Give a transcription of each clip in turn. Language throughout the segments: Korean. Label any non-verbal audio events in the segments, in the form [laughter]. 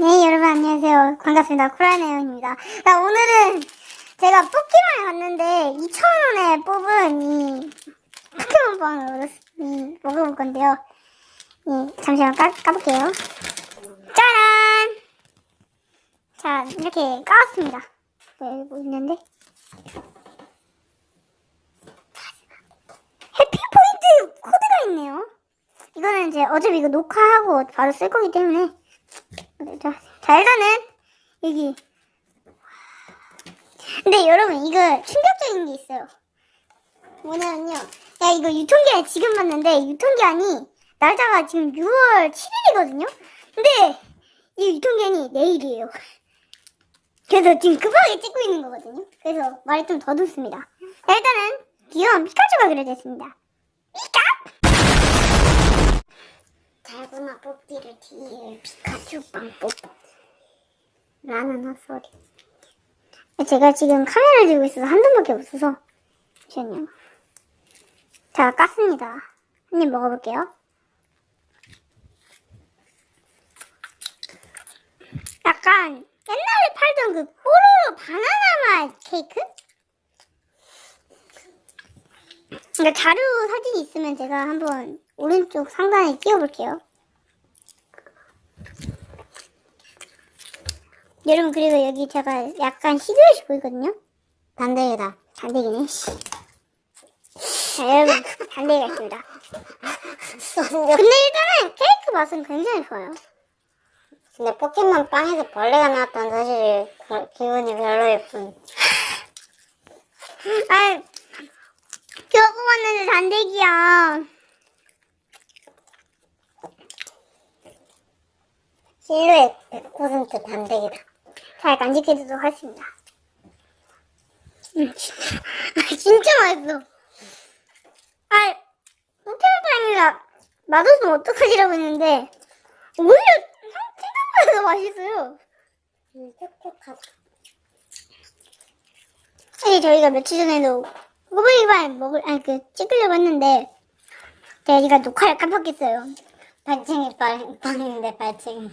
네, 여러분 안녕하세요. 반갑습니다. 코라네오입니다. 자, 오늘은 제가 뽑기방에 갔는데 2,000원에 뽑은 이 포켓몬빵을 이, 먹어볼 건데요. 이, 잠시만 까, 까볼게요. 짜란! 자, 이렇게 까왔습니다. 네, 여기 뭐 있는데? 해피포인트 코드가 있네요. 이거는 이제 어차피 이거 녹화하고 바로 쓸 거기 때문에 자, 자 일단은 여기. 근데 여러분 이거 충격적인 게 있어요. 뭐냐면요. 야 이거 유통기한 지금 봤는데 유통기한이 날짜가 지금 6월 7일이거든요? 근데 이 유통기한이 내일이에요. [laughs] 그래서 지금 급하게 찍고 있는 거거든요. 그래서 말이 좀 더듬습니다. 자, 일단은 귀여운 피카츄가 그려져 있습니다. 피카 뽑기를 뒤에 피카츄 빵뽑 라는 헛소리. 제가 지금 카메라를 들고 있어서 한 돈밖에 없어서 잠시만요. 자 깠습니다. 한 입 먹어볼게요. 약간 옛날에 팔던 그 뽀로로 바나나 맛 케이크? 그러니까 자료 사진이 있으면 제가 한번 오른쪽 상단에 띄워볼게요. 여러분 그리고 여기 제가 약간 시그릿이 보이거든요? 단대기다. 단대기네. 씨. 자 여러분 단대기가 있습니다. [laughs] 근데 일단은 케이크 맛은 굉장히 좋아요. 근데 포켓몬 빵에서 벌레가 나왔다는 사실이 그- 기분이 별로일 뿐. 아 겨우 뽑았는데 단대기야. 실루엣 100% 단백이다. 잘 간직해두도록 하겠습니다. 음, 진짜, 아, 진짜 맛있어. 아, 포켓몬빵이라 맛없으면 어떡하지라고 했는데, 오히려 상- 생각보다 더 맛있어요. 음, 촉촉하다. 사실 저희가 며칠 전에도 꼬부기반 먹을, 아니, 그, 찍으려고 했는데, 제가 녹화를 깜빡했어요. 발칭이 빵, 빵인데 발칭이.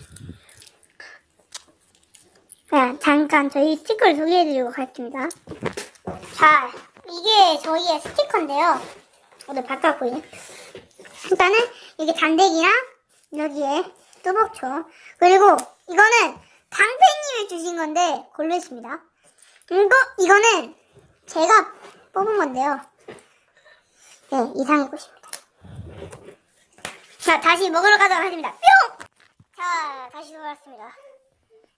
자, 잠깐 저희 스티커를 소개해드리고 가겠습니다. 자, 이게 저희의 스티커인데요. 오늘 바꿔보이 일단은 이게 단대기랑 여기에 뚜벅초 그리고 이거는 강팬님이 주신 건데 골르있습니다 이거 이거는 제가 뽑은 건데요. 네, 이상의 꽃입니다. 자, 다시 먹으러 가도록 하겠습니다. 뿅! 자, 다시 돌아왔습니다.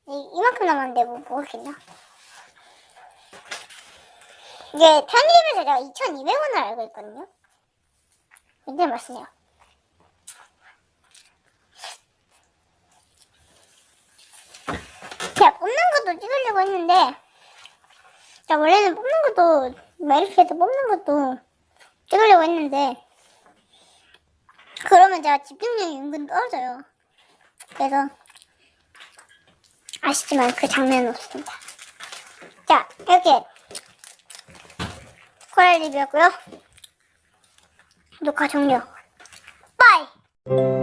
이, 이만큼 남았는데 뭐 먹었겠냐? 이게 편의점에서 제가 2,200원을 알고 있거든요. 굉장히 맛있네요. 제가 뽑는 것도 찍으려고 했는데, 자, 원래는 뽑는 것도, 메리피에서 뽑는 것도 찍으려고 했는데, 그러면 제가 집중력이 은근 떨어져요. 그래서, 아쉽지만 그 장면은 없습니다. 자, 이렇게 코랄 리뷰였고요. 녹화 종료. 빠이!